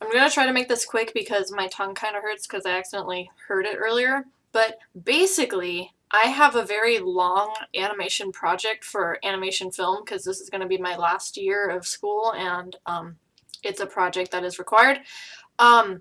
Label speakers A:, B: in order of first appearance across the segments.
A: I'm going to try to make this quick because my tongue kind of hurts because I accidentally heard it earlier. But basically, I have a very long animation project for animation film because this is going to be my last year of school and um, it's a project that is required. Um,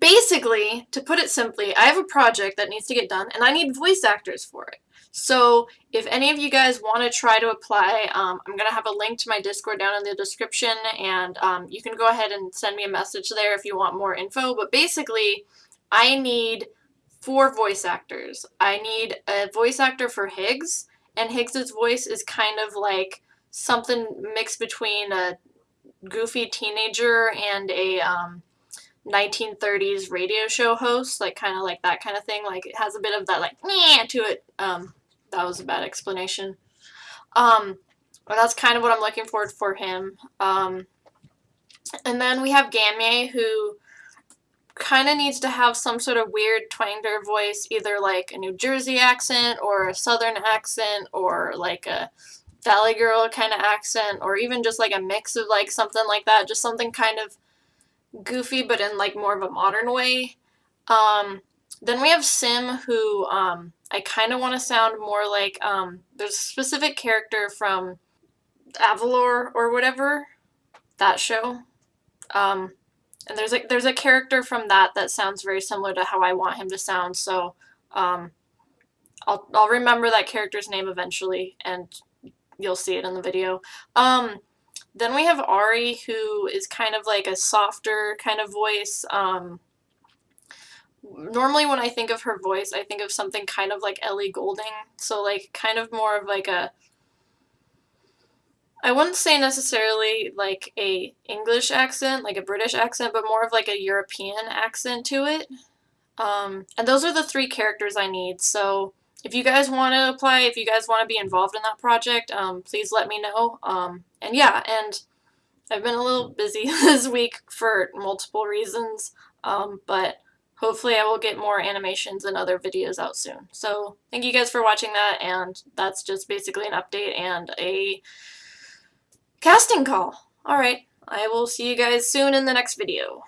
A: basically, to put it simply, I have a project that needs to get done and I need voice actors for it. So if any of you guys want to try to apply, um, I'm going to have a link to my Discord down in the description and um, you can go ahead and send me a message there if you want more info. But basically, I need four voice actors. I need a voice actor for Higgs and Higgs's voice is kind of like something mixed between a goofy teenager and a um, 1930s radio show host, like kind of like that kind of thing. Like it has a bit of that like to it. Um, that was a bad explanation. Um, but that's kind of what I'm looking for for him. Um, and then we have Gamye, who kind of needs to have some sort of weird twanger voice, either like a New Jersey accent or a Southern accent or like a Valley Girl kind of accent or even just like a mix of like something like that, just something kind of goofy but in like more of a modern way. Um, then we have Sim, who um, I kind of want to sound more like, um, there's a specific character from Avalor or whatever, that show. Um, and there's a, there's a character from that that sounds very similar to how I want him to sound, so um, I'll, I'll remember that character's name eventually, and you'll see it in the video. Um, then we have Ari, who is kind of like a softer kind of voice. Um, normally when I think of her voice, I think of something kind of like Ellie Goulding. So like kind of more of like a I wouldn't say necessarily like a English accent, like a British accent, but more of like a European accent to it. Um, and those are the three characters I need. So if you guys want to apply, if you guys want to be involved in that project, um, please let me know. Um, and yeah, and I've been a little busy this week for multiple reasons, um, but hopefully I will get more animations and other videos out soon. So thank you guys for watching that, and that's just basically an update and a casting call. Alright, I will see you guys soon in the next video.